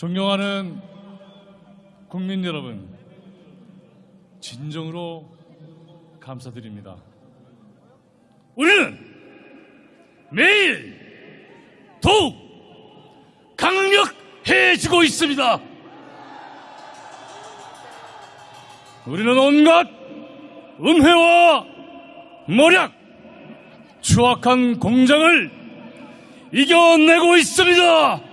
존경하는 국민 여러분, 진정으로 감사드립니다. 우리는 매일 더욱 강력해지고 있습니다. 우리는 온갖 음해와 모략, 추악한 공장을 이겨내고 있습니다.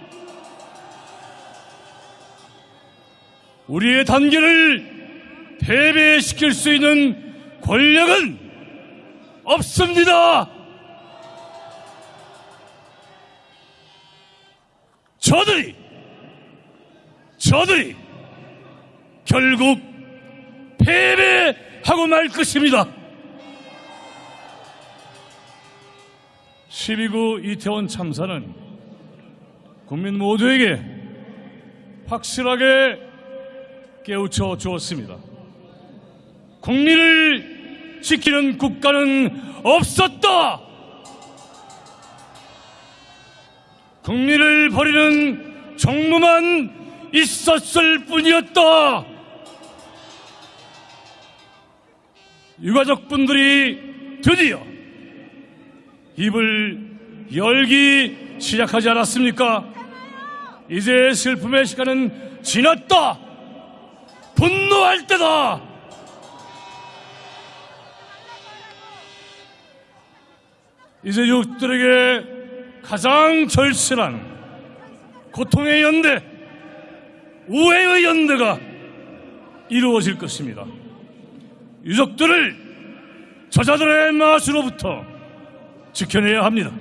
우리의 단계를 패배시킬 수 있는 권력은 없습니다. 저들이, 저들이 결국 패배하고 말 것입니다. 12구 이태원 참사는 국민 모두에게 확실하게 깨우쳐 주었습니다. 국민을 지키는 국가는 없었다. 국민을 버리는 정부만 있었을 뿐이었다. 유가족분들이 드디어 입을 열기 시작하지 않았습니까? 이제 슬픔의 시간은 지났다. 분노할 때다. 이제 유족들에게 가장 절실한 고통의 연대, 우애의 연대가 이루어질 것입니다. 유족들을 저자들의 마수로부터 지켜내야 합니다.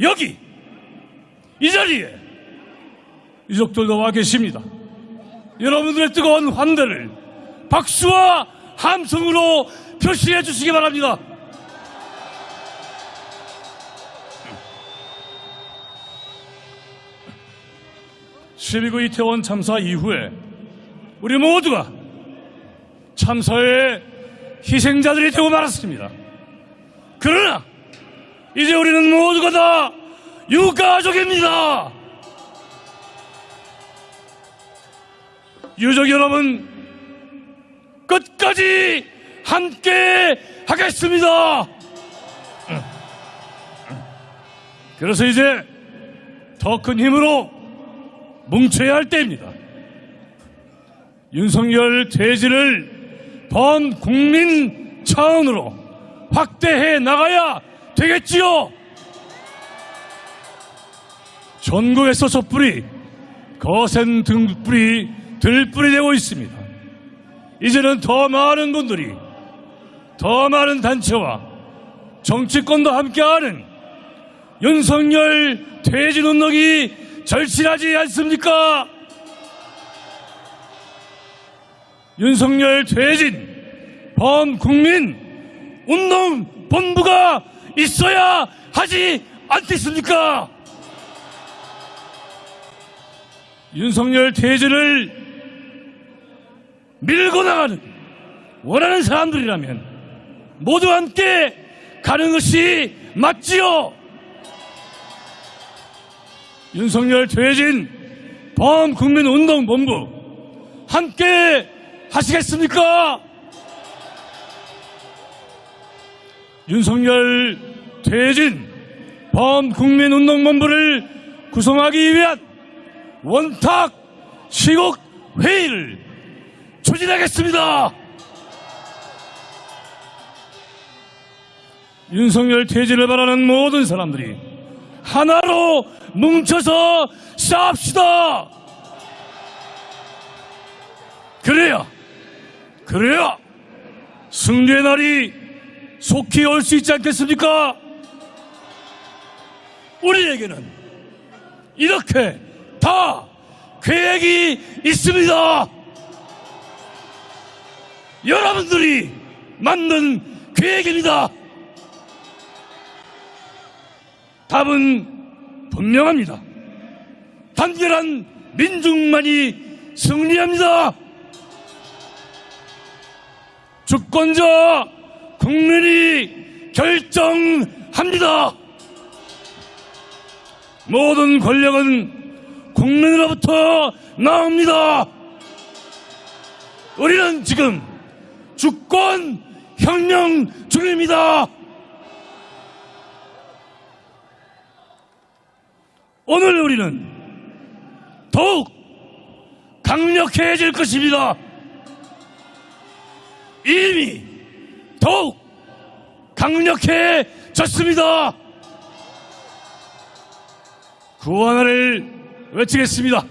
여기 이 자리에 유족들도 와 계십니다. 여러분들의 뜨거운 환대를 박수와 함성으로 표시해 주시기 바랍니다. (12구) 이태원 참사 이후에 우리 모두가 참사의 희생자들이 되고 말았습니다. 그러나 이제 우리는 모두가 다 유가족입니다. 유족 여러분 끝까지 함께 하겠습니다. 그래서 이제 더 큰 힘으로 뭉쳐야 할 때입니다. 윤석열 퇴진을 번 국민 차원으로 확대해 나가야 되겠지요. 전국에서 촛불이 거센 등불이 들불이 되고 있습니다. 이제는 더 많은 분들이 더 많은 단체와 정치권도 함께하는 윤석열 퇴진 운동이 절실하지 않습니까? 윤석열 퇴진 범국민 운동 본부가 있어야 하지 않겠습니까? 윤석열 퇴진을 밀고 나가는 원하는 사람들이라면 모두 함께 가는 것이 맞지요. 윤석열 퇴진 범국민운동본부 함께 하시겠습니까? 윤석열 퇴진 범국민운동본부를 구성하기 위한 원탁 시국 회의를 추진하겠습니다. 윤석열 퇴진을 바라는 모든 사람들이 하나로 뭉쳐서 싸웁시다. 그래야, 그래야 승리의 날이 속히 올 수 있지 않겠습니까? 우리에게는 이렇게 다 계획이 있습니다. 여러분들이 만든 계획입니다. 답은 분명합니다. 단결한 민중만이 승리합니다. 주권자 국민이 결정합니다. 모든 권력은 국민으로부터 나옵니다. 우리는 지금 주권 혁명 중입니다. 오늘 우리는 더욱 강력해질 것입니다. 이미 더욱 강력해졌습니다. 하나를 외치겠습니다.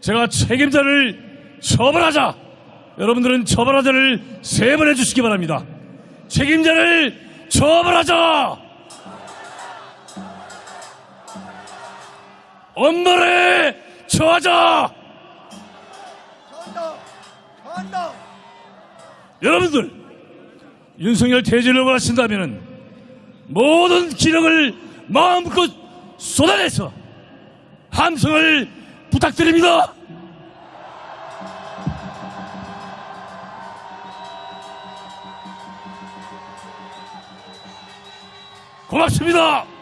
제가 책임자를 처벌하자. 여러분들은 처벌하자를 세 번 해주시기 바랍니다. 책임자를 처벌하자. 엄벌에 처하자. 저한다! 여러분들 윤석열 퇴진을 원하신다면 모든 기력을 마음껏 쏟아내서 함성을 부탁드립니다. 고맙습니다.